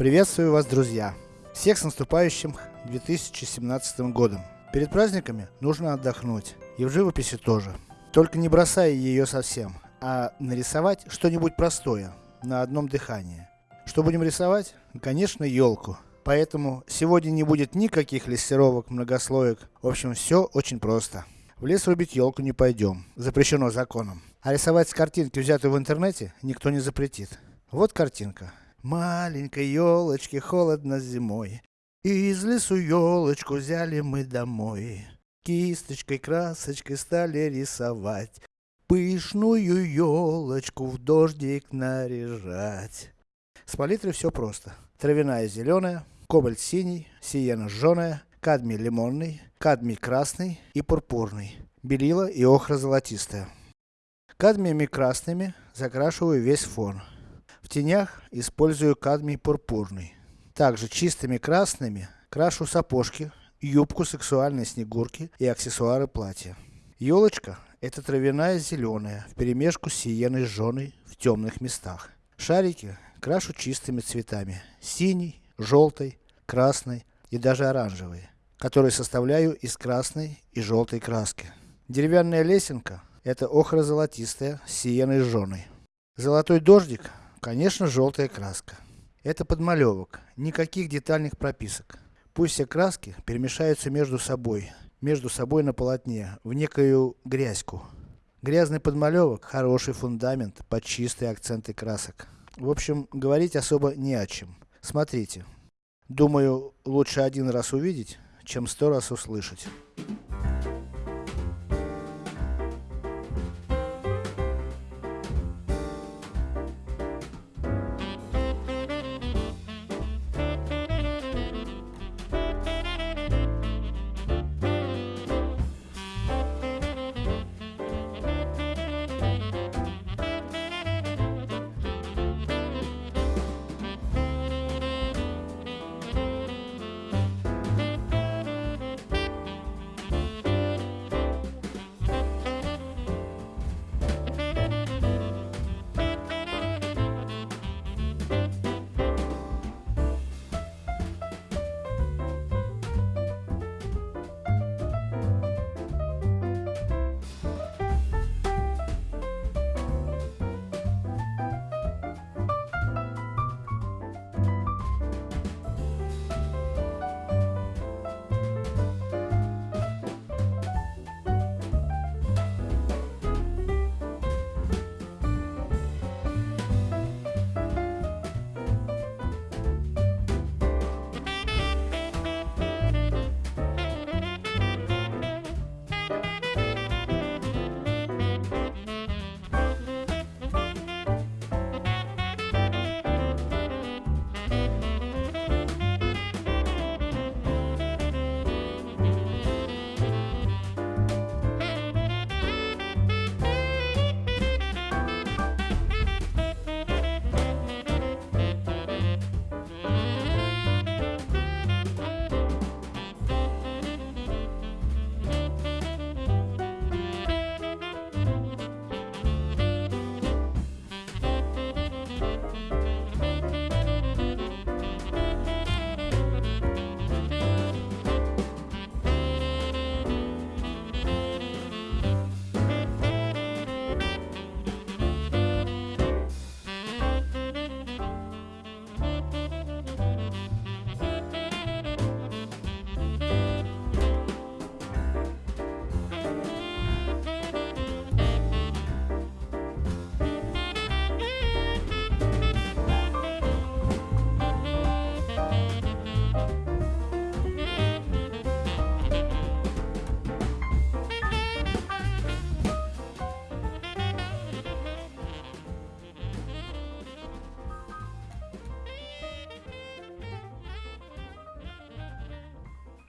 Приветствую вас, друзья! Всех с наступающим 2017 годом! Перед праздниками нужно отдохнуть. И в живописи тоже. Только не бросая ее совсем, а нарисовать что-нибудь простое, на одном дыхании. Что будем рисовать? Конечно, елку. Поэтому сегодня не будет никаких лессировок, многослоек. В общем, все очень просто. В лес рубить елку не пойдем. Запрещено законом. А рисовать с картинки, взятой в интернете, никто не запретит. Вот картинка. Маленькой елочке холодно зимой. И из лесу елочку взяли мы домой. Кисточкой, красочкой стали рисовать. Пышную елочку в дождик наряжать. С палитрой все просто. Травяная зеленая, кобальт синий, сиена жженая, кадмий лимонный, кадмий красный и пурпурный. Белила и охра золотистая. Кадмиями красными закрашиваю весь фон. Тенях использую кадмий пурпурный. Также чистыми красными крашу сапожки, юбку сексуальной снегурки и аксессуары платья. Елочка это травяная зеленая, вперемешку с сиеной жженой в темных местах. Шарики крашу чистыми цветами. Синий, желтой, красной и даже оранжевой, которые составляю из красной и желтой краски. Деревянная лесенка это охра золотистая с сиеной жженой. Золотой дождик, конечно желтая краска. Это подмалевок, никаких детальных прописок. Пусть все краски перемешаются между собой, между собой на полотне, в некую грязьку. Грязный подмалевок, хороший фундамент под чистые акценты красок. В общем, говорить особо не о чем. Смотрите. Думаю, лучше один раз увидеть, чем сто раз услышать.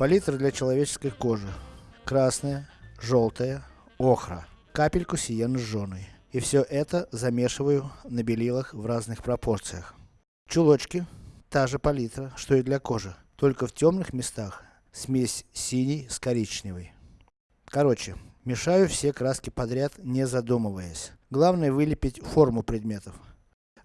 Палитра для человеческой кожи. Красная, желтая, охра. Капельку сиены жженой. И все это замешиваю на белилах в разных пропорциях. Чулочки. Та же палитра, что и для кожи. Только в темных местах смесь синий с коричневой. Короче, мешаю все краски подряд, не задумываясь. Главное вылепить форму предметов.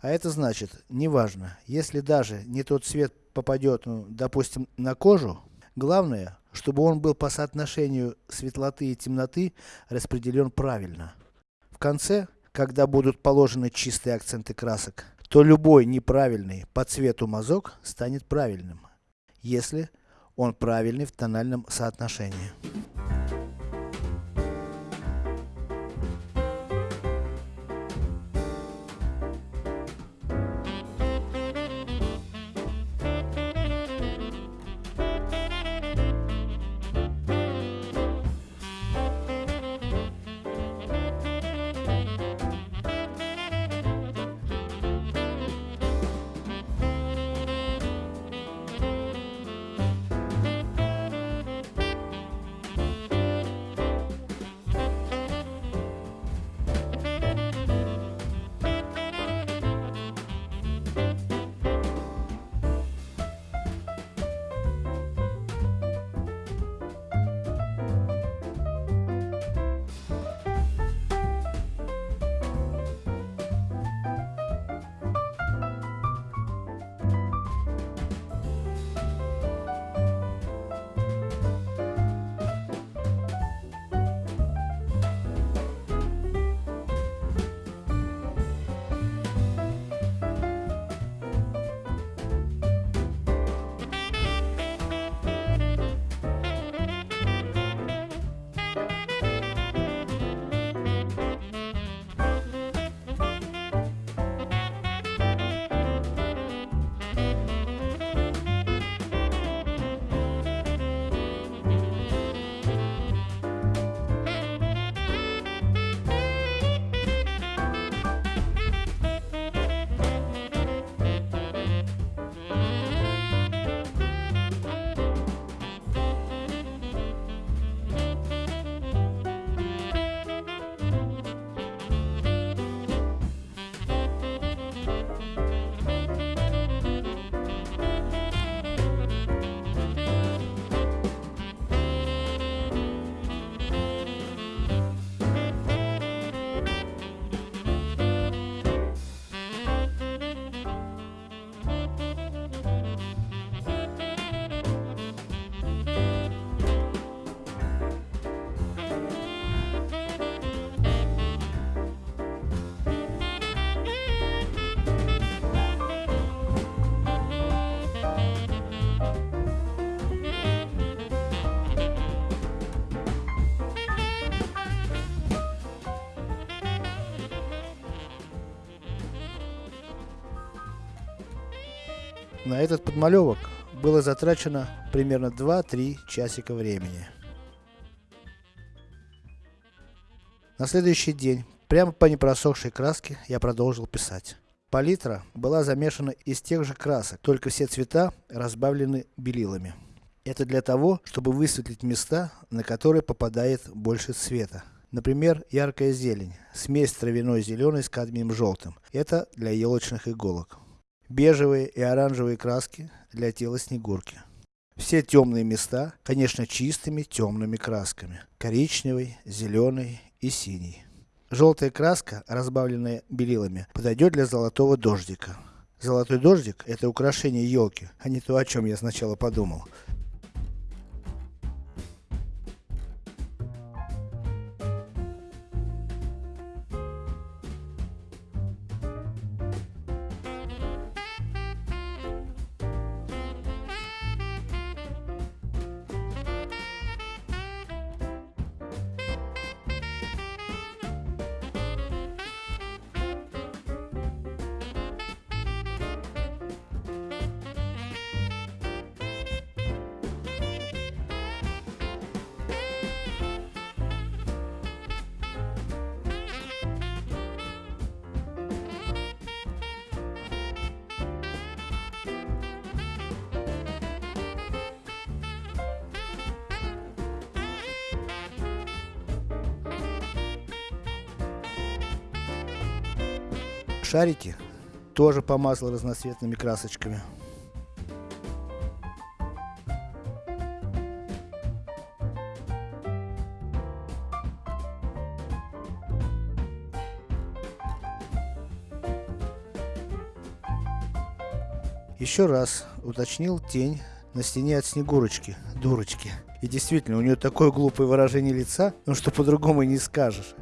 А это значит, неважно, если даже не тот цвет попадет, ну, допустим, на кожу, главное, чтобы он был по соотношению светлоты и темноты распределен правильно. В конце, когда будут положены чистые акценты красок, то любой неправильный по цвету мазок станет правильным, если он правильный в тональном соотношении. На этот подмалевок было затрачено примерно 2-3 часика времени. На следующий день, прямо по непросохшей краске, я продолжил писать. Палитра была замешана из тех же красок, только все цвета разбавлены белилами. Это для того, чтобы высветлить места, на которые попадает больше цвета. Например, яркая зелень, смесь травяной зеленой с кадмием желтым. Это для елочных иголок бежевые и оранжевые краски для тела снегурки. Все темные места, конечно чистыми темными красками. Коричневый, зеленый и синий. Желтая краска, разбавленная белилами, подойдет для золотого дождика. Золотой дождик это украшение елки, а не то о чем я сначала подумал. Шарики тоже помазал разноцветными красочками. Еще раз уточнил тень на стене от Снегурочки, дурочки. И действительно, у нее такое глупое выражение лица, ну что по-другому и не скажешь.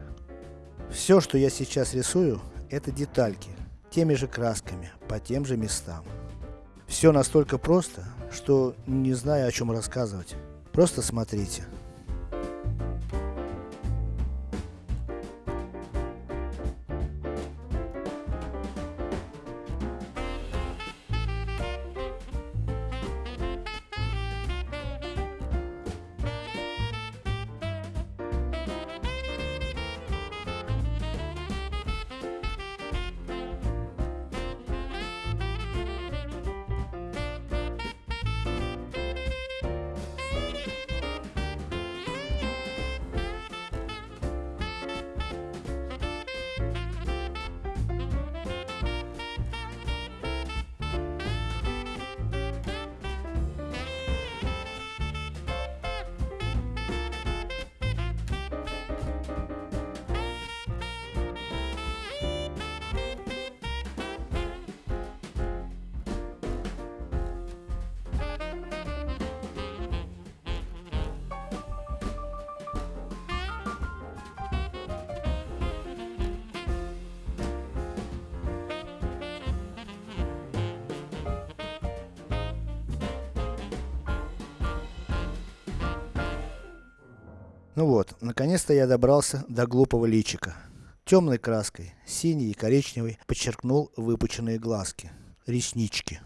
Все, что я сейчас рисую, это детальки, теми же красками, по тем же местам. Все настолько просто, что не знаю о чем рассказывать. Просто смотрите. Ну вот, наконец-то я добрался до глупого личика. Темной краской, синей и коричневой, подчеркнул выпученные глазки, реснички.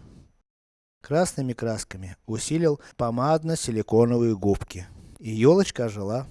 Красными красками усилил помадно-силиконовые губки. И елочка ожила.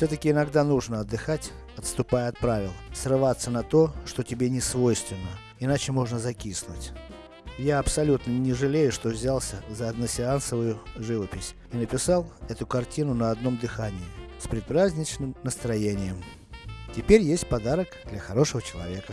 Все-таки иногда нужно отдыхать, отступая от правил, срываться на то, что тебе не свойственно, иначе можно закиснуть. Я абсолютно не жалею, что взялся за односеансовую живопись и написал эту картину на одном дыхании, с предпраздничным настроением. Теперь есть подарок для хорошего человека.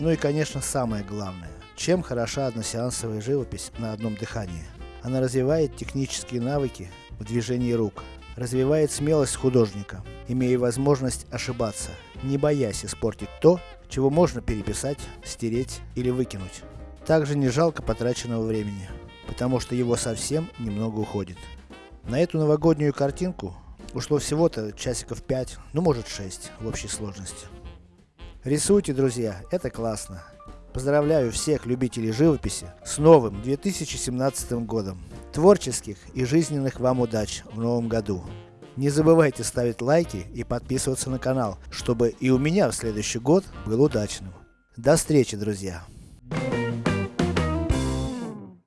Ну и конечно самое главное, чем хороша односеансовая живопись на одном дыхании. Она развивает технические навыки в движении рук, развивает смелость художника, имея возможность ошибаться, не боясь испортить то, чего можно переписать, стереть или выкинуть. Также не жалко потраченного времени, потому что его совсем немного уходит. На эту новогоднюю картинку ушло всего-то часиков 5, ну может 6 в общей сложности. Рисуйте, друзья, это классно. Поздравляю всех любителей живописи с новым 2017 годом. Творческих и жизненных вам удач в новом году. Не забывайте ставить лайки и подписываться на канал, чтобы и у меня в следующий год был удачным. До встречи, друзья!